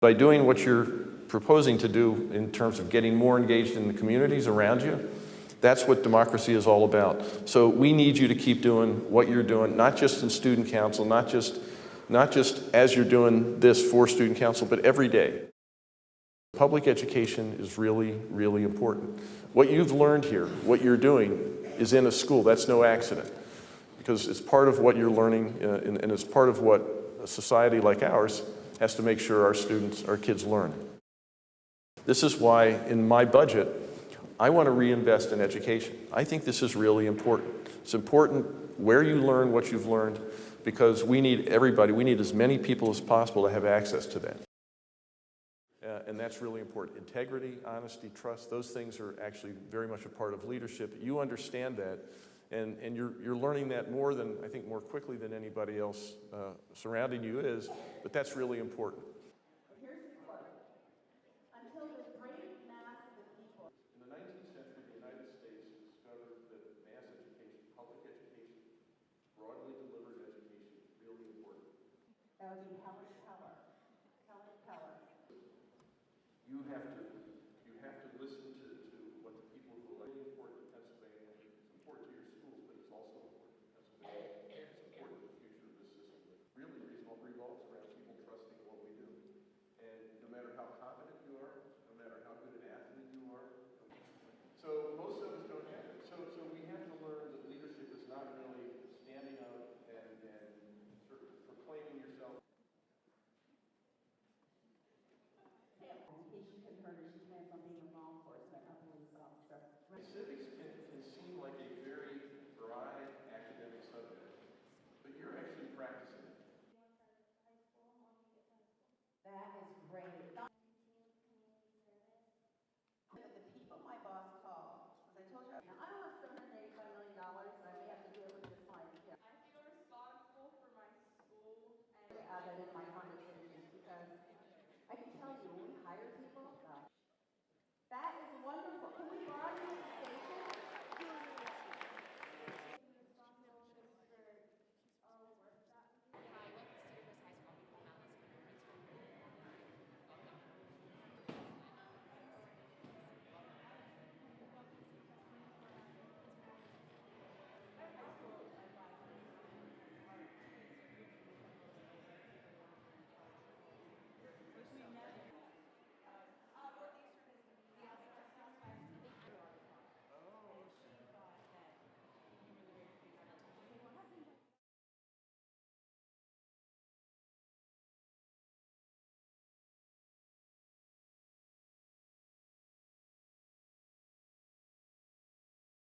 By doing what you're proposing to do in terms of getting more engaged in the communities around you, that's what democracy is all about. So we need you to keep doing what you're doing, not just in student council, not just, not just as you're doing this for student council, but every day. Public education is really, really important. What you've learned here, what you're doing, is in a school. That's no accident. Because it's part of what you're learning, uh, and, and it's part of what a society like ours has to make sure our students, our kids learn. This is why, in my budget, I want to reinvest in education. I think this is really important. It's important where you learn what you've learned because we need everybody, we need as many people as possible to have access to that. Uh, and that's really important. Integrity, honesty, trust, those things are actually very much a part of leadership. You understand that, and, and you're, you're learning that more than, I think, more quickly than anybody else uh, surrounding you is, but that's really important. until the great mass of the people In the 19th century, the United States discovered that mass education, public education, broadly delivered education is really important. that would be Helen Keller. Helen Keller. You have to